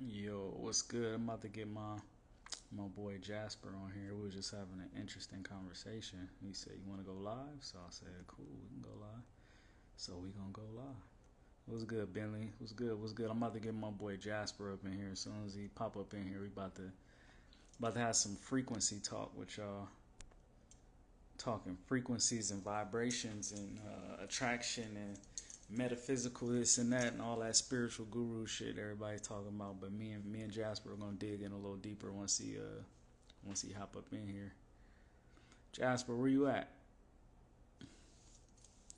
Yo, what's good? I'm about to get my my boy Jasper on here. We were just having an interesting conversation. He said, "You want to go live?" So I said, "Cool, we can go live." So we gonna go live. What's good, Bentley? What's good? What's good? I'm about to get my boy Jasper up in here. As soon as he pop up in here, we about to about to have some frequency talk with y'all. Talking frequencies and vibrations and uh, attraction and metaphysical this and that and all that spiritual guru shit everybody's talking about. But me and me and Jasper are gonna dig in a little deeper once he uh once he hop up in here. Jasper, where you at?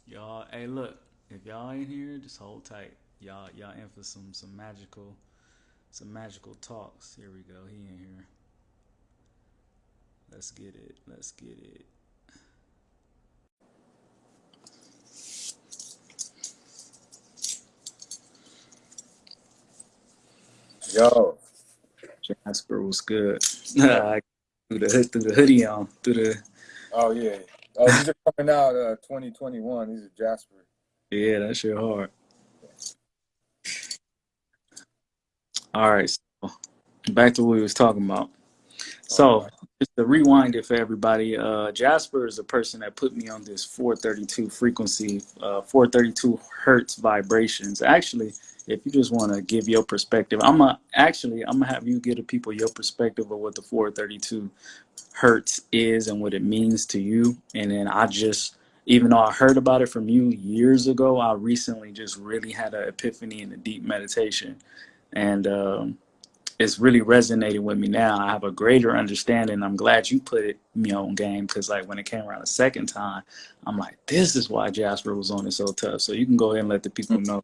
Y'all, hey look, if y'all ain't here, just hold tight. Y'all y'all in for some some magical some magical talks. Here we go. He in here. Let's get it. Let's get it. Yo, Jasper was good. I threw the threw the hoodie on. Through the oh yeah. Oh, these are coming out uh 2021. These are Jasper. yeah, that shit hard. All right, so back to what we was talking about. So right. just to rewind it for everybody, uh, Jasper is a person that put me on this 432 frequency, uh, 432 hertz vibrations. Actually, if you just want to give your perspective, I'm gonna actually I'm gonna have you give the people your perspective of what the 432 hertz is and what it means to you. And then I just, even though I heard about it from you years ago, I recently just really had an epiphany in a deep meditation, and um, it's really resonating with me now. I have a greater understanding. I'm glad you put it me on game because like when it came around the second time, I'm like, this is why Jasper was on it so tough. So you can go ahead and let the people know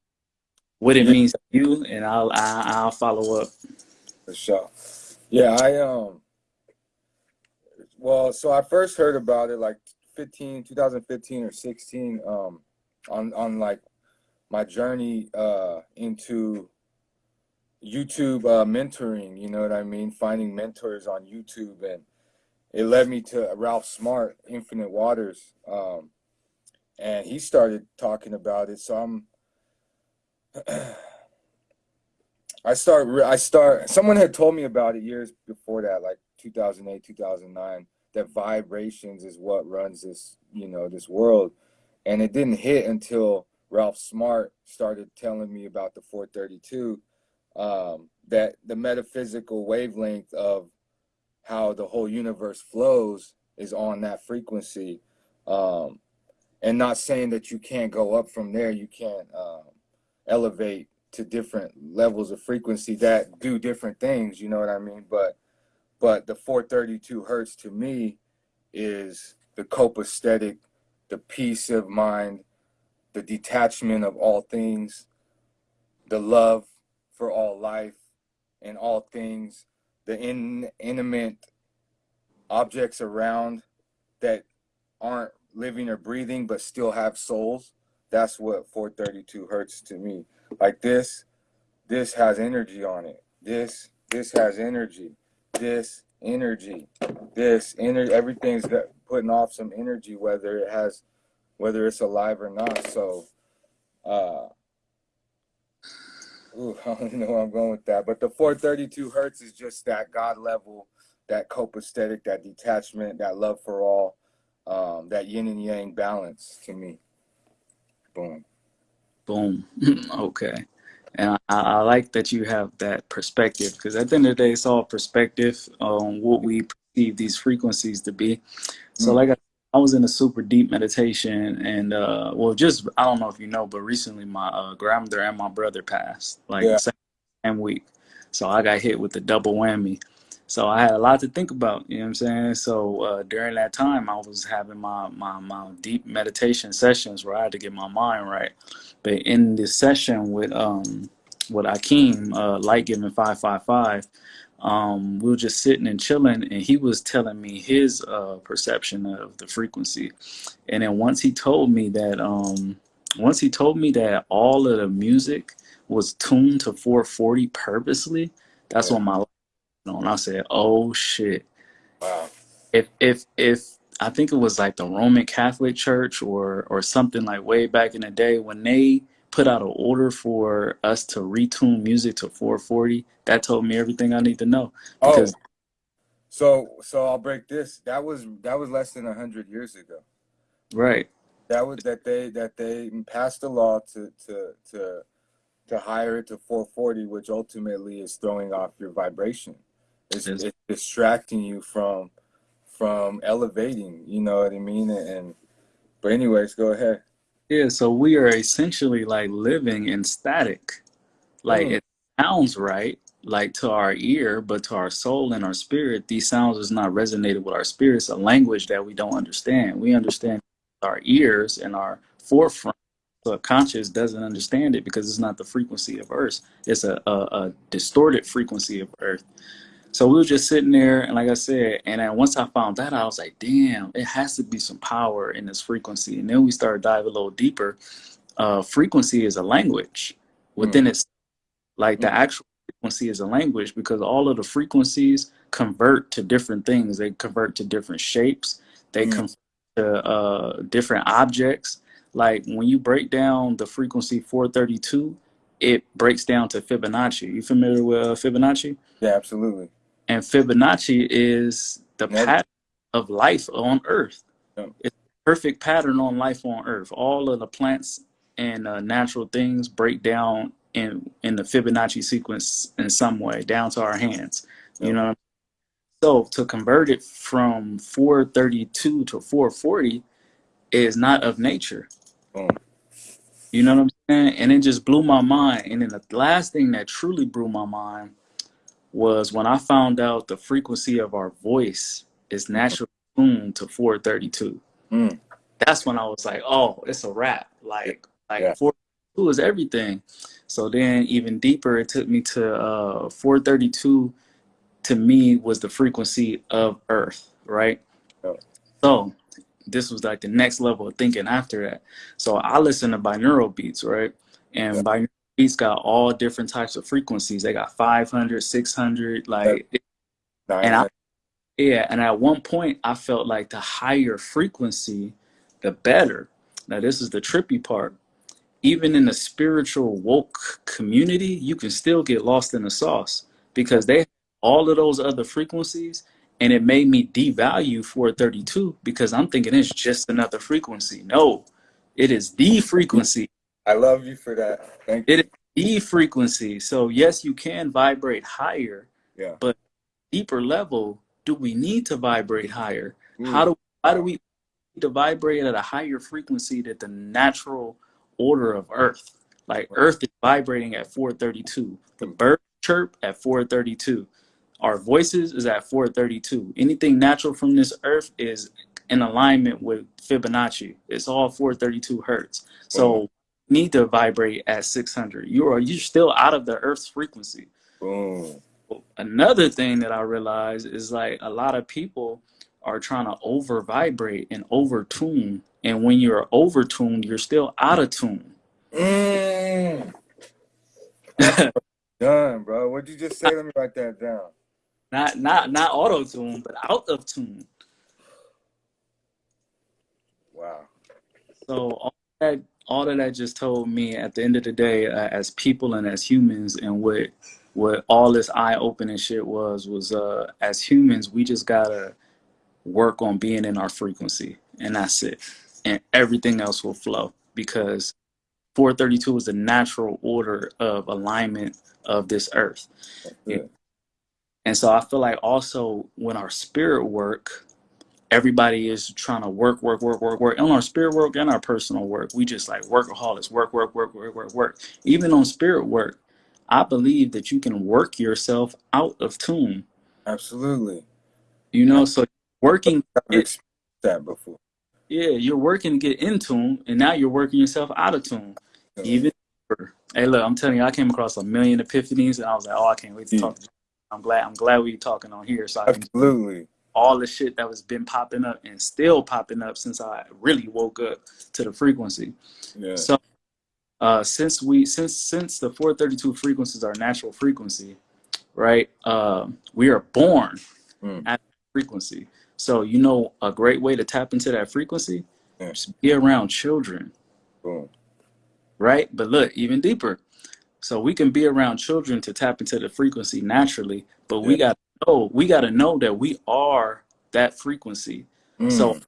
what it means to you, and I'll I, I'll follow up. for sure. Yeah, I um well, so I first heard about it like 15, 2015 or 16 um on on like my journey uh into YouTube uh mentoring, you know what I mean? Finding mentors on YouTube and it led me to Ralph Smart, Infinite Waters. Um and he started talking about it. So I'm I start I start someone had told me about it years before that, like 2008, 2009, that vibrations is what runs this, you know, this world. And it didn't hit until Ralph Smart started telling me about the 432, um, that the metaphysical wavelength of how the whole universe flows is on that frequency. Um, and not saying that you can't go up from there, you can't um, elevate to different levels of frequency that do different things, you know what I mean? But but the 432 hertz to me is the copacetic, the peace of mind, the detachment of all things, the love for all life and all things, the in, intimate objects around that aren't living or breathing but still have souls. That's what 432 hertz to me. Like this, this has energy on it. This this has energy. This energy. This energy. Everything's got putting off some energy, whether it has, whether it's alive or not. So, uh, ooh, I don't know where I'm going with that. But the 432 hertz is just that God level, that copacetic, that detachment, that love for all, um, that yin and yang balance to me. Boom. Boom. okay. And I, I like that you have that perspective because at the end of the day, it's all perspective on what we perceive these frequencies to be. So, Mm, like I, I was in a super deep meditation, and uh, well, just I don't know if you know, but recently my uh, grandmother and my brother passed like yeah. same, same week. So I got hit with the double whammy. So I had a lot to think about, you know what I'm saying? So uh, during that time, I was having my, my, my deep meditation sessions where I had to get my mind right. But in this session with um with Akeem, uh, Light Giving 555, um, we were just sitting and chilling, and he was telling me his uh, perception of the frequency. And then once he told me that, um, once he told me that all of the music was tuned to 440 purposely, that's Yeah. when my on. I said, "Oh shit!" Wow. If if if I think it was like the Roman Catholic Church or or something like way back in the day when they put out an order for us to retune music to 440, that told me everything I need to know. Oh, so so I'll break this. That was that was less than a hundred years ago. right, That was that they that they passed a law to to to to hire it to 440, which ultimately is throwing off your vibration. It's, it's distracting you from from elevating. You know what I mean? And but anyways, go ahead. yeah. So we are essentially like living in static. Like Mm. it sounds right, like to our ear, but to our soul and our spirit, these sounds is not resonated with our spirit. It's a language that we don't understand. We understand our ears and our forefront subconscious doesn't understand it because it's not the frequency of Earth. It's a, a, a distorted frequency of Earth. So we were just sitting there, and like I said, and then once I found that, I was like, damn, it has to be some power in this frequency. And then we started diving a little deeper. Uh, frequency is a language within its like the Mm. actual frequency is a language because all of the frequencies convert to different things. They convert to different shapes. They Mm. convert to uh, different objects. Like when you break down the frequency 432, it breaks down to Fibonacci. You familiar with uh, Fibonacci? Yeah, absolutely. And Fibonacci is the pattern of life on Earth. Yeah. It's a perfect pattern on life on Earth. All of the plants and uh, natural things break down in in the Fibonacci sequence in some way, down to our hands. You know. So to convert it from 432 to 440 is not of nature. Boom. You know what I'm saying? And it just blew my mind. And then the last thing that truly blew my mind was when I found out the frequency of our voice is naturally tuned to 432. Mm. That's when I was like, oh, it's a wrap. Like, like Yeah. 432 is everything. So then even deeper, it took me to uh, 432 to me was the frequency of Earth, right? Yeah. So this was like the next level of thinking after that. So I listen to binaural beats, right? And Yeah. binaural beats got all different types of frequencies. They got 500, 600, like, Nine And I- yeah. And at one point, I felt like the higher frequency, the better. Now, this is the trippy part. Even in the spiritual woke community, you can still get lost in the sauce because they have all of those other frequencies. And it made me devalue 432 because I'm thinking it's just another frequency. No, it is the frequency. I love you for that. Thank you. It is the frequency. So, yes, you can vibrate higher. Yeah. But deeper level, do we need to vibrate higher? Mm. How do how do we need to vibrate at a higher frequency than the natural order of Earth? Like Earth is vibrating at 432. The bird chirp at 432. Our voices is at 432. Anything natural from this Earth is in alignment with Fibonacci. It's all 432 hertz. So need to vibrate at 600. You are you're still out of the Earth's frequency. Boom. Another thing that I realized is like a lot of people are trying to over vibrate and over tune. And when you're over tuned, you're still out of tune. Mm. Done, bro. What'd you just say? Let me write that down. Not not not auto tune, but out of tune. Wow. So all that all of that just told me at the end of the day, uh, as people and as humans, and what what all this eye opening shit was was uh, as humans, we just gotta work on being in our frequency, and that's it, and everything else will flow because 432 is the natural order of alignment of this earth. Yeah. And so I feel like also when our spirit work, everybody is trying to work, work, work, work, work. On our spirit work and our personal work, we just like workaholics, work, work, work, work, work, work. Even on spirit work, I believe that you can work yourself out of tune. Absolutely. You know, so working, It- that before. yeah, you're working to get in tune, and now you're working yourself out of tune. Yeah. Even. Hey, look, I'm telling you, I came across a million epiphanies, and I was like, oh, I can't wait to Yeah. talk. to you. I'm glad. I'm glad we're talking on here, so I can Absolutely. All the shit that was been popping up and still popping up since I really woke up to the frequency. Yeah. So uh since we since since the 432 frequencies are natural frequency, right? Um we are born Mm. at frequency. So you know a great way to tap into that frequency? Yeah. Be around children. Boom. right? But look, even deeper. So we can be around children to tap into the frequency naturally, but we got to know, we got to know that we are that frequency. So Mm.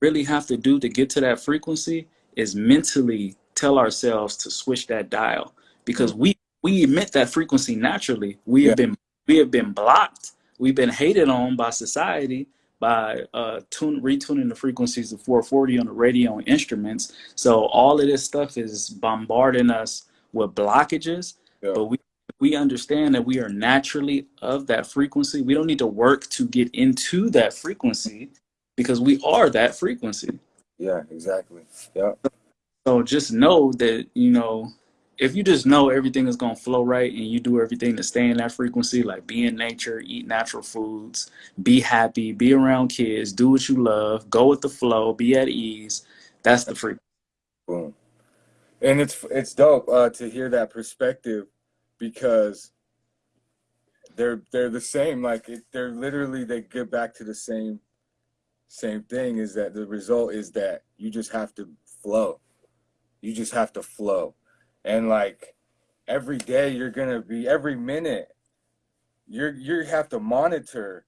really have to do to get to that frequency is mentally tell ourselves to switch that dial because we we emit that frequency naturally. We Yeah. have been we have been blocked. We've been hated on by society by uh tune retuning the frequencies of 440 on the radio and instruments. So all of this stuff is bombarding us with blockages, Yeah. but we we understand that we are naturally of that frequency. We don't need to work to get into that frequency because we are that frequency. Yeah, exactly. Yeah. So just know that, you know, if you just know everything is going to flow right and you do everything to stay in that frequency, like be in nature, eat natural foods, be happy, be around kids, do what you love, go with the flow, be at ease, that's the frequency. Boom. And it's it's dope uh, to hear that perspective because they're they're the same. Like it, they're literally they get back to the same same thing. Is that the result is that you just have to flow. You just have to flow, and like every day you're gonna be every minute you're you have to monitor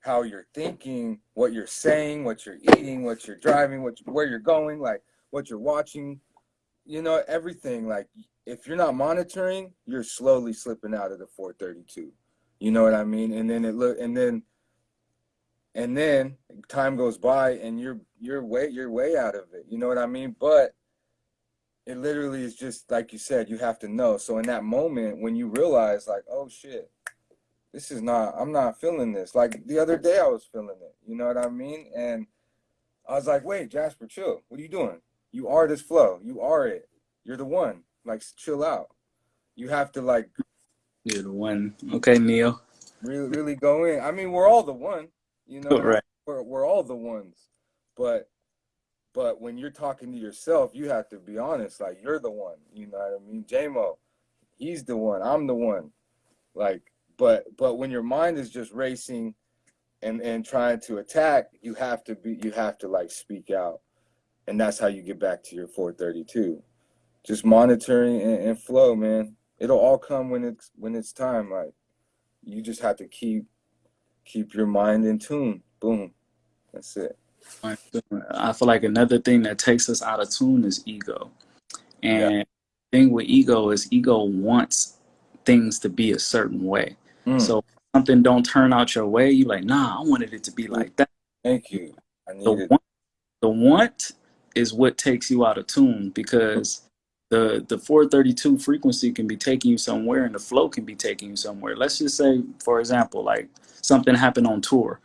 how you're thinking, what you're saying, what you're eating, what you're driving, what where you're going, like what you're watching, you know, everything. Like if you're not monitoring, you're slowly slipping out of the 432. You know what I mean? And then it look and then and then time goes by and you're you're way you're way out of it. You know what I mean? But it literally is just like you said, you have to know. So in that moment when you realize like, oh shit, this is not i'm not feeling this like the other day i was feeling it you know what i mean and i was like wait jasper chill what are you doing you are this flow you are it you're the one like chill out. You have to like You're the one. Okay, Neo. really really go in. I mean we're all the one you know? Right. we're, we're all the ones. But but when you're talking to yourself you have to be honest. Like you're the one you know what i mean? Jmo he's the one. I'm the one. Like but but when your mind is just racing and and trying to attack you have to be you have to like speak out. And that's how you get back to your 432 just monitoring and, and flow man it'll all come when it's when it's time like you just have to keep keep your mind in tune boom that's it I feel like another thing that takes us out of tune is ego. And Yeah. the thing with ego is ego wants things to be a certain way. Mm, So if something don't turn out your way, you like, nah, I wanted it to be like that. thank you i The want, the want is what takes you out of tune because the the 432 frequency can be taking you somewhere and the flow can be taking you somewhere. Let's just say, for example, like something happened on tour.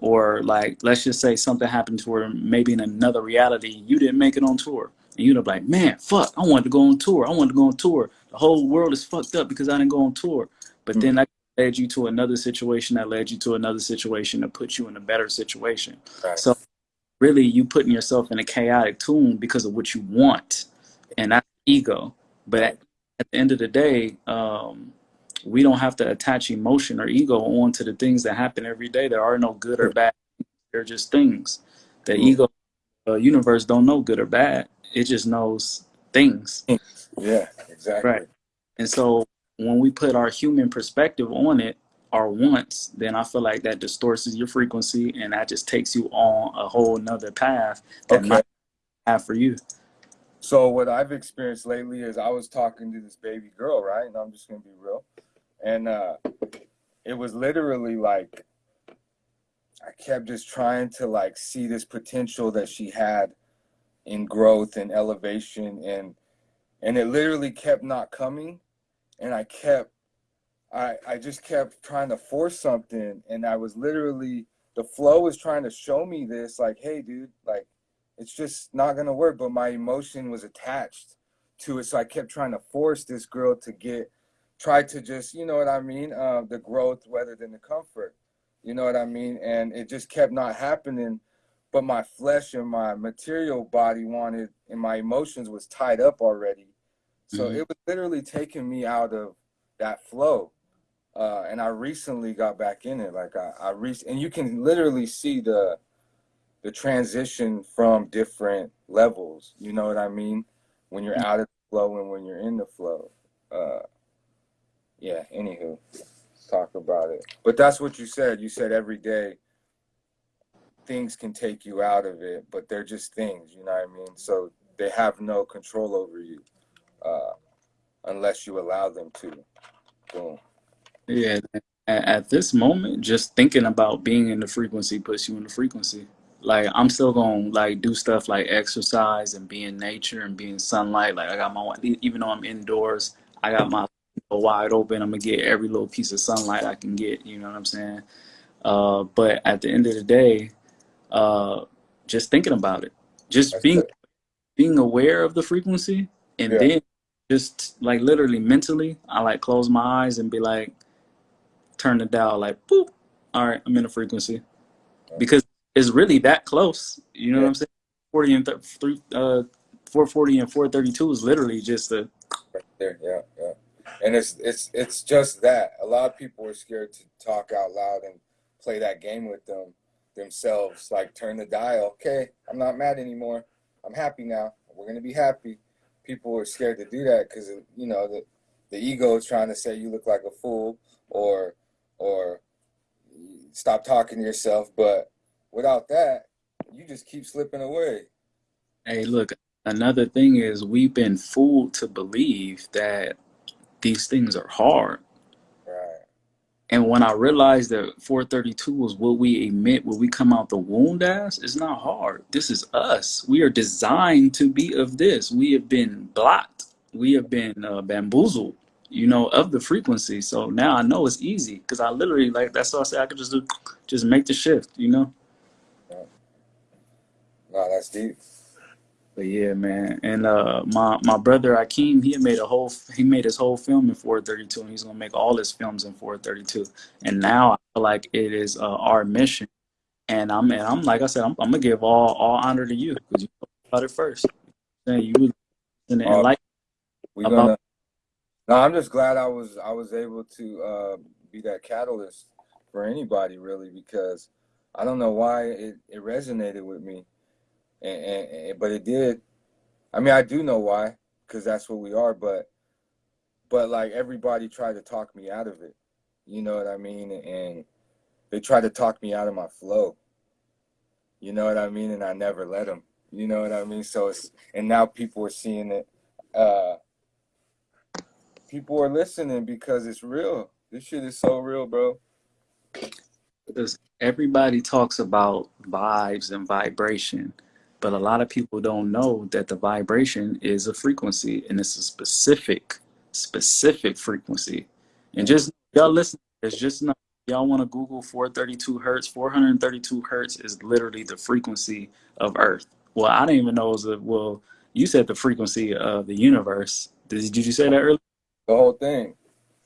Or like let's just say something happened to her maybe in another reality, you didn't make it on tour. And you'd be like, man, fuck, I wanted to go on tour. I wanted to go on tour. The whole world is fucked up because I didn't go on tour. But then hmm. that led you to another situation that led you to another situation to put you in a better situation. right. So really you putting yourself in a chaotic tune because of what you want and that's ego. But at, at the end of the day um, we don't have to attach emotion or ego onto the things that happen every day. There are no good or bad. They're just things. The Mm. ego uh, universe don't know good or bad. It just knows things. Yeah exactly. Right. and so when we put our human perspective on it our wants then i feel like that distorts your frequency and that just takes you on a whole nother path that Okay. might have for you So what I've experienced lately is I was talking to this baby girl, right? And I'm just gonna be real. And uh it was literally like I kept just trying to like see this potential that she had in growth and elevation and and it literally kept not coming and I kept I I just kept trying to force something and I was literally the flow was trying to show me this like hey dude like it's just not gonna work. But my emotion was attached to it, so I kept trying to force this girl to get, try to just, you know what I mean, uh, the growth rather than the comfort. You know what I mean? And it just kept not happening. But my flesh and my material body wanted, and my emotions was tied up already. So Mhm. it was literally taking me out of that flow. Uh, and I recently got back in it. Like I, I re- and you can literally see the the transition from different levels. You know what I mean? When you're out of the flow and when you're in the flow. Uh, yeah. Anywho, talk about it. But that's what you said. You said every day things can take you out of it, but they're just things. You know what I mean? So they have no control over you uh, unless you allow them to. Boom. Yeah. At this moment, just thinking about being in the frequency puts you in the frequency. Like I'm still gonna like do stuff like exercise and be in nature and be in sunlight. Like I got my even though I'm indoors, I got my wide open. I'm gonna get every little piece of sunlight I can get. You know what I'm saying? Uh, but at the end of the day, uh, just thinking about it, just That's being it. being aware of the frequency, and Yeah. then just like literally mentally, I like close my eyes and be like, turn the dial, like boop. All right, I'm in a frequency because it's really that close. You know Yeah. what I'm saying? Forty and th- three, uh, four forty and four thirty two is literally just a Right there, yeah, yeah. And it's it's it's just that. A lot of people are scared to talk out loud and play that game with them themselves. Like turn the dial. Okay, I'm not mad anymore. I'm happy now. We're gonna be happy. People are scared to do that because you know the the ego is trying to say you look like a fool or or stop talking to yourself. But without that, you just keep slipping away. Hey, look, another thing is we've been fooled to believe that these things are hard. Right. And when I realized that 432 was what we emit when we come out the womb as, it's not hard. This is us. We are designed to be of this. We have been blocked. We have been uh, bamboozled, you know, of the frequency. So now I know it's easy because I literally, like, that's what I said. I could just do, just make the shift, you know? No, that's deep. But yeah, man. And uh my my brother Akeem, he made a whole he made his whole film in 432 and he's gonna make all his films in 432. And now I feel like it is uh, our mission. And I'm and I'm like I said, I'm, I'm gonna give all all honor to you because you about it first. And you in Uh, like We About- gonna. No, I'm just glad I was I was able to uh, be that catalyst for anybody really because I don't know why it, it resonated with me, and, and, and but it did. I mean, I do know why because that's what we are, but but like everybody tried to talk me out of it. You know what I mean? And they tried to talk me out of my flow. You know what I mean? And I never let them. You know what I mean? So it's and now people are seeing it. Uh, people are listening because it's real. This shit is so real, bro. because everybody talks about vibes and vibration, but a lot of people don't know that the vibration is a frequency and it's a specific, specific frequency. And just y'all listen, it's just not y'all want to Google 432 hertz. 432 hertz is literally the frequency of Earth. Well, I didn't even know it was a well. You said the frequency of the universe. Did, did you say that earlier? The whole thing.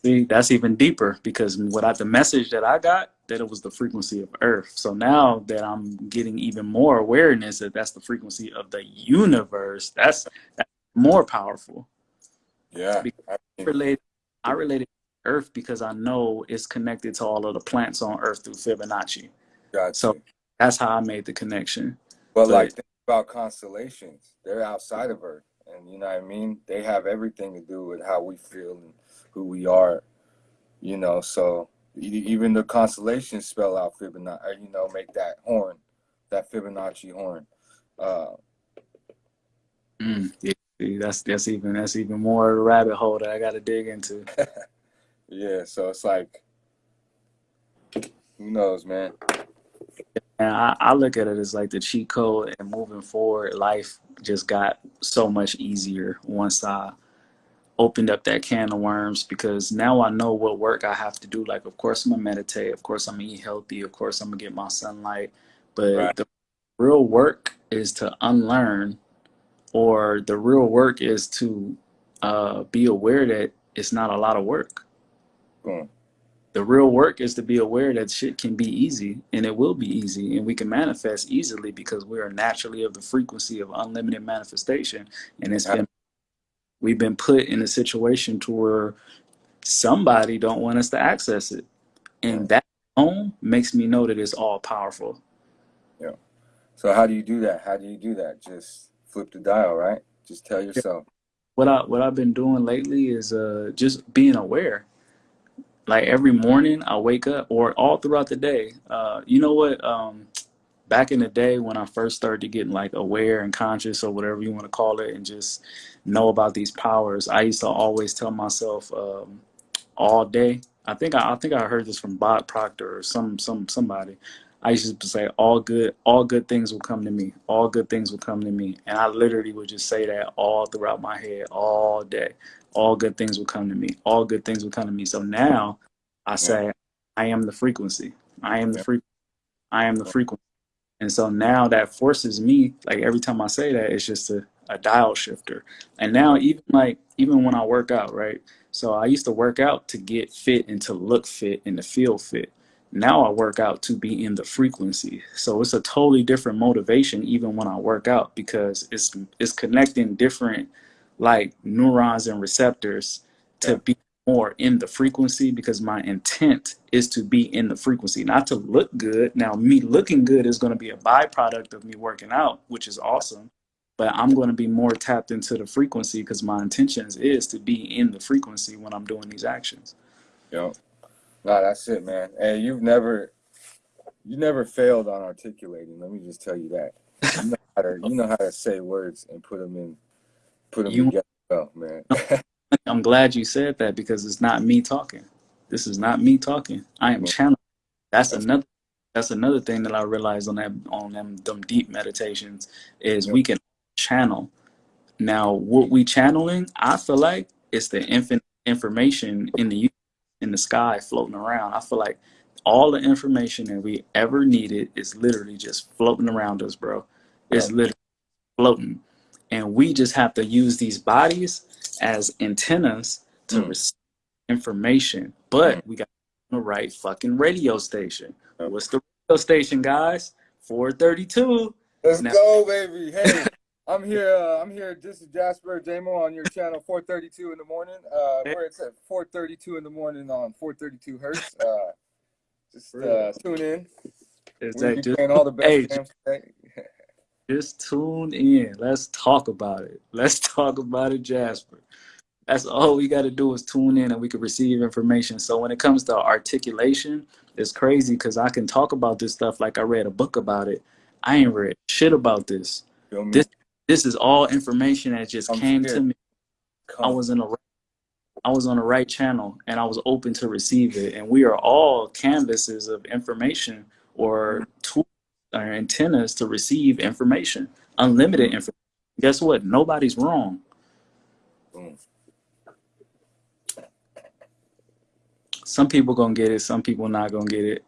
See, that's even deeper because without the message that I got, that it was the frequency of Earth. So now that I'm getting even more awareness that that's the frequency of the universe, that's, that's more powerful. Yeah. I I mean, relate, I related Earth because I know it's connected to all of the plants on Earth through Fibonacci. got So that's how I made the connection. But but- like think about constellations. They're outside of Earth. And you know what I mean? They have everything to do with how we feel and who we are. You know, so even the constellations spell out Fibonacci, or, you know, make that horn, that Fibonacci horn. Uh, Mm, yeah, see, that's that's even that's even more rabbit hole that I got to dig into. yeah, so it's like, who knows, man? And I, I look at it as like the cheat code and moving forward, life just got so much easier once I opened up that can of worms because now I know what work I have to do. Like, of course, I'm gonna meditate. Of course, I'm gonna eat healthy. Of course, I'm gonna get my sunlight. But Right. the real work is to unlearn, or the real work is to uh, be aware that it's not a lot of work. Boom. The real work is to be aware that shit can be easy and it will be easy and we can manifest easily because we are naturally of the frequency of unlimited manifestation. And it's been we've been put in a situation to where somebody don't want us to access it. And that alone makes me know that it's all powerful. Yeah. So how do you do that? How do you do that? Just flip the dial, right? Just tell yourself. what I what I've been doing lately is uh just being aware. Like every morning I wake up or all throughout the day. Uh you know what? Um back in the day when I first started getting like aware and conscious or whatever you want to call it and just know about these powers, I used to always tell myself um all day. I think I, I think I heard this from Bob Proctor or some some somebody. I used to say all good all good things will come to me. All good things will come to me. And I literally would just say that all throughout my head all day. All good things will come to me. All good things will come to me. So now I Yeah. say I am the frequency. I am the frequency. I am the frequency. And so now that forces me, like every time I say that, it's just a, a dial shifter. And now even like even when I work out, right? So I used to work out to get fit and to look fit and to feel fit. Now I work out to be in the frequency. So it's a totally different motivation even when I work out because it's it's connecting different like neurons and receptors to be more in the frequency because my intent is to be in the frequency, not to look good. Now, me looking good is going to be a byproduct of me working out, which is awesome. But I'm going to be more tapped into the frequency because my intentions is to be in the frequency when I'm doing these actions. Yo. Nah, that's it, man. Hey, you've never you never failed on articulating. Let me just tell you that. You know how to you know how to say words and put them in put them You, together well, man. I'm glad you said that because it's not me talking. This is not me talking. I am channeling. That's That's another. That's another thing that I realized on that on them them deep meditations is we can channel. Now, what we channeling, I feel like it's the infinite information in the in the sky floating around. I feel like all the information that we ever needed is literally just floating around us, bro. It's Yep. literally floating, and we just have to use these bodies as antennas to Mm. receive information. Mm. But we got the right fucking radio station. What's the radio station, guys? 432. Let's Now, go, baby. Hey, I'm here. Uh, I'm here. This is Jasper Jamo on your channel, 4:32 in the morning. Uh, where it's at 4:32 in the morning on 432 hertz. Uh, just uh, tune in. is We'll that just all the best hey, just tune in. Let's talk about it. Let's talk about it, Jasper. That's all we got to do is tune in and we can receive information. So when it comes to articulation, it's crazy because I can talk about this stuff like I read a book about it. I ain't read shit about this. This this is all information that just Come came here. to me. I was in a I was on the right channel and I was open to receive it. And we are all canvases of information or tools or antennas to receive information, unlimited Mm. information. Guess what? Nobody's wrong. Boom. Some people gonna get it, some people not gonna get it,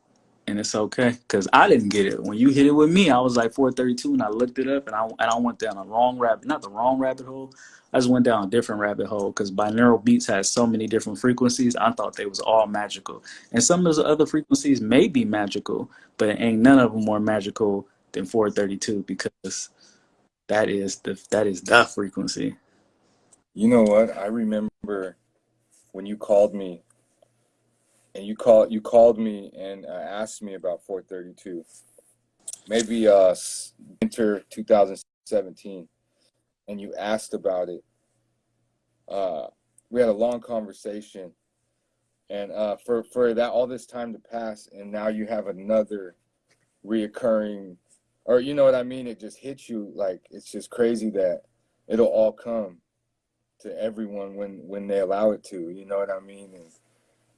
and it's okay. Cause I didn't get it. When you hit it with me, I was like 432, and I looked it up, and I and I went down a wrong rabbit, not the wrong rabbit hole. I just went down a different rabbit hole because binaural beats has so many different frequencies. I thought they was all magical, and some of the other frequencies may be magical, but it ain't none of them more magical than 432 because that is the that is the frequency. You know what? I remember when you called me and you called you called me and uh, asked me about 432. Maybe uh winter 2017 and you asked about it. Uh we had a long conversation and uh for for that all this time to pass and now you have another reoccurring or you know what I mean it just hits you like it's just crazy that it'll all come to everyone when when they allow it to you know what i mean and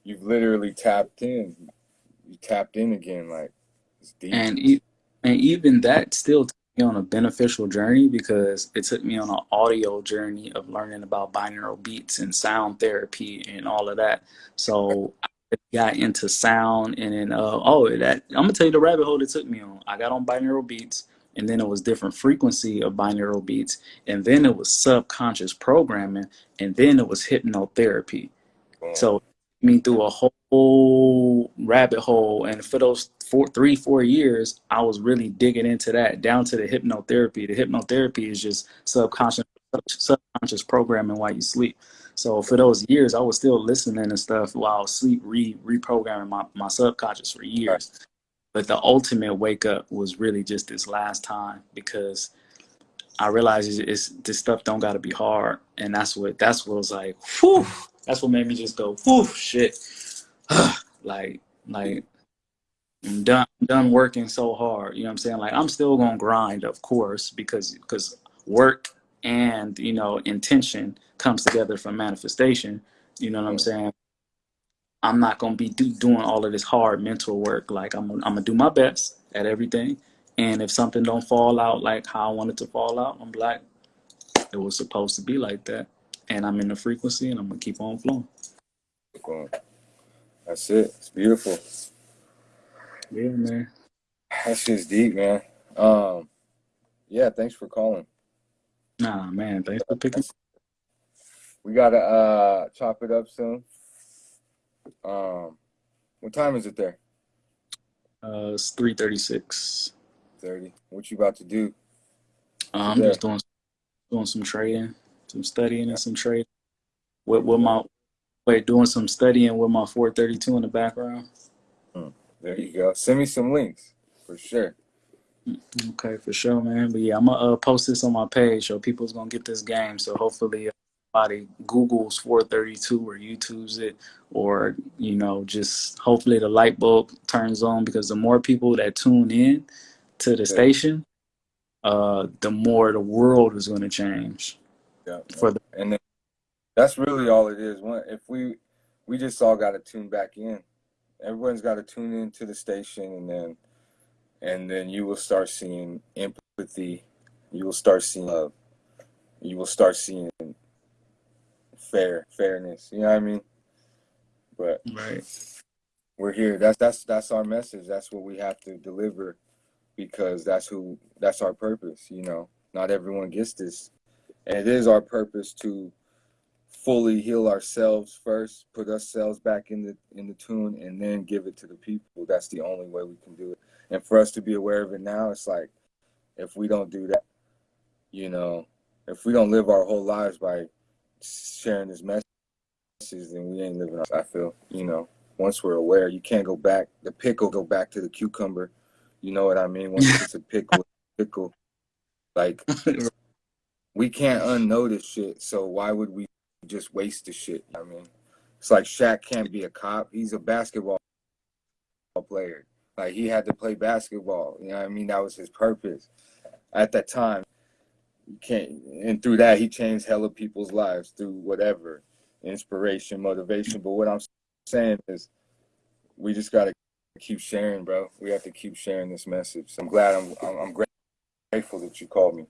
you've literally tapped in you tapped in again like it's deep and e- and even that still took me on a beneficial journey because it took me on an audio journey of learning about binaural beats and sound therapy and all of that. So I got into sound and then uh oh that I'm gonna tell you the rabbit hole it took me on. I got on binaural beats and then it was different frequency of binaural beats and then it was subconscious programming and then it was hypnotherapy. So Mean through a whole rabbit hole and for those four three, four years, I was really digging into that down to the hypnotherapy. The hypnotherapy is just subconscious subconscious programming while you sleep. So for those years I was still listening and stuff while sleep, re reprogramming my, my subconscious for years. But the ultimate wake up was really just this last time because I realized it's, it's this stuff don't got to be hard, and that's what that's what was like. Whew, that's what made me just go, whew, shit. like like I'm done done working so hard. You know what I'm saying? Like I'm still gonna grind, of course, because because work and you know intention comes together from manifestation. You know what I'm saying? I'm not gonna be do, doing all of this hard mental work. Like I'm, I'm gonna do my best at everything, and if something don't fall out like how I want it to fall out, I'm like, it was supposed to be like that, and I'm in the frequency, and I'm gonna keep on flowing. That's it. It's beautiful. Yeah, man. That shit's deep, man. Um, yeah. Thanks for calling. Nah, man. Thanks for picking. We gotta uh chop it up soon. Um, what time is it there? Uh, it's three thirty six. Thirty. What you about to do? Uh, I'm just doing doing some trading, some studying, and some trading. With with my wait, doing some studying with my 432 in the background. There you go. Send me some links for sure. Okay, for sure, man. But yeah, I'm gonna uh, post this on my page so people's gonna get this game. So hopefully, somebody Google's 432 or YouTube's it, or you know, just hopefully the light bulb turns on because the more people that tune in to the station, uh, the more the world is gonna change. Yeah. For the And then that's really all it is. One, if we we just all got to tune back in. Everyone's got to tune into the station, and then and then you will start seeing empathy. You will start seeing love. You will start seeing fair fairness. You know what I mean? But right, we're here. That's that's that's our message. That's what we have to deliver because that's who that's our purpose, you know. Not everyone gets this. And it is our purpose to fully heal ourselves first, put ourselves back in the in the tune and then give it to the people. That's the only way we can do it. And for us to be aware of it now, it's like if we don't do that, you know, if we don't live our whole lives by sharing this message, then we ain't living our I feel, you know once we're aware, you can't go back. The pickle go back to the cucumber. You know what I mean? Once it's a pickle, pickle. Like we can't unknow this shit. So why would we just waste the shit? I mean, it's like Shaq can't be a cop. He's a basketball player. Like he had to play basketball. You know what I mean? That was his purpose at that time. You can't, and through that he changed hella people's lives through whatever inspiration, motivation. But what I'm saying is we just got to keep sharing, bro. We have to keep sharing this message. I'm glad I'm I'm, I'm grateful that you called me.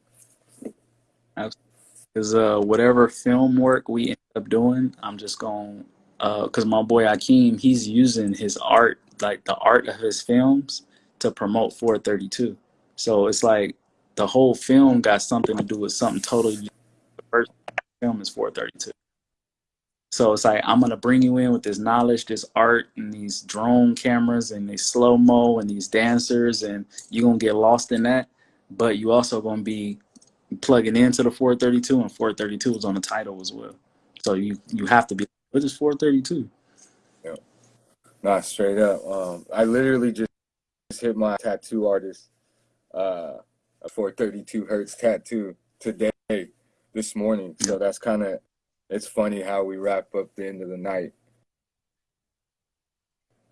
Because uh, whatever film work we end up doing, I'm just going because my boy Akeem, he's using his art, like the art of his films, to promote 432. So it's like the whole film got something to do with something totally. The first film is 432. So it's like I'm gonna bring you in with this knowledge, this art, and these drone cameras, and these slow mo, and these dancers, and you're gonna get lost in that. But you also gonna be plugging into the 432, and 432 is on the title as well. So you you have to be. What is 432? Yeah. Not straight up. Um, I literally just hit my tattoo artist, uh, a 432 hertz tattoo today, this morning. So that's kind of it's funny how we wrap up the end of the night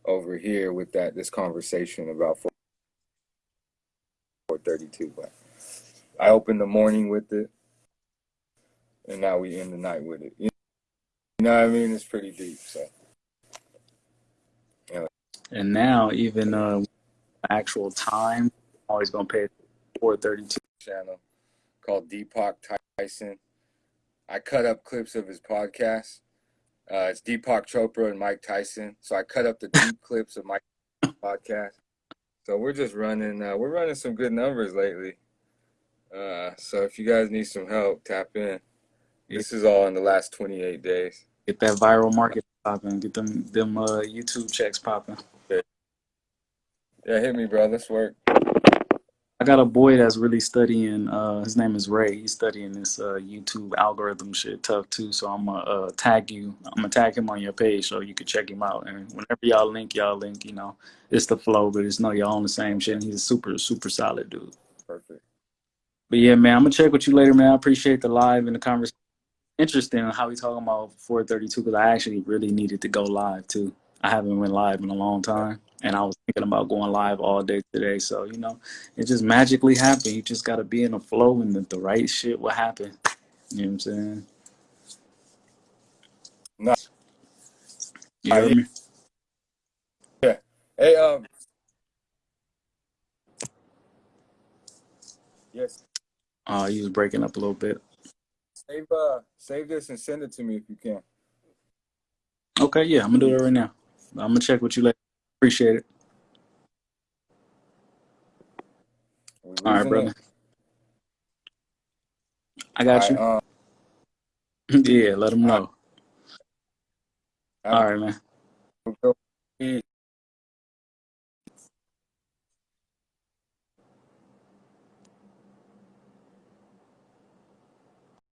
over here with that this conversation about 432 but i open the morning with it and now we end the night with it. You know what i mean? It's pretty deep so. And now even uh, actual time, I'm always gonna pay 432. channel called deepak tyson. I cut up clips of his podcast. Uh, it's deepak chopra and mike tyson. So i cut up the deep clips of mike podcast. So we're just running uh, we're running some good numbers lately uh, so if you guys need some help tap in this is all in the last 28 days Get that viral market popping. Get them them uh, YouTube checks popping. yeah hit me bro let's work I got a boy that's really studying. Uh, his name is Ray. He's studying this uh, YouTube algorithm shit tough too. So I'm gonna uh, tag you. I'm gonna tag him on your page so you can check him out. And whenever y'all link, y'all link. You know, it's the flow, but it's no y'all on the same shit. And he's a super super solid dude. perfect But yeah, man, I'm gonna check with you later, man. I appreciate the live and the conversation. Interesting how we talking about 432 because I actually really needed to go live too. I haven't went live in a long time, and I was thinking about going live all day today. So you know, it just magically happened. You just gotta be in a flow, and the, the right shit will happen. You know what I'm saying? No. You heard me? Hey, um, yes, Oh, you was breaking up a little bit. save uh, save this and send it to me if you can. Okay, yeah, I'm gonna do it right now. I'm gonna check with you later. Appreciate it. We're All right, brother. it. I got you. All right, um, yeah, let them know. have All man. Peace.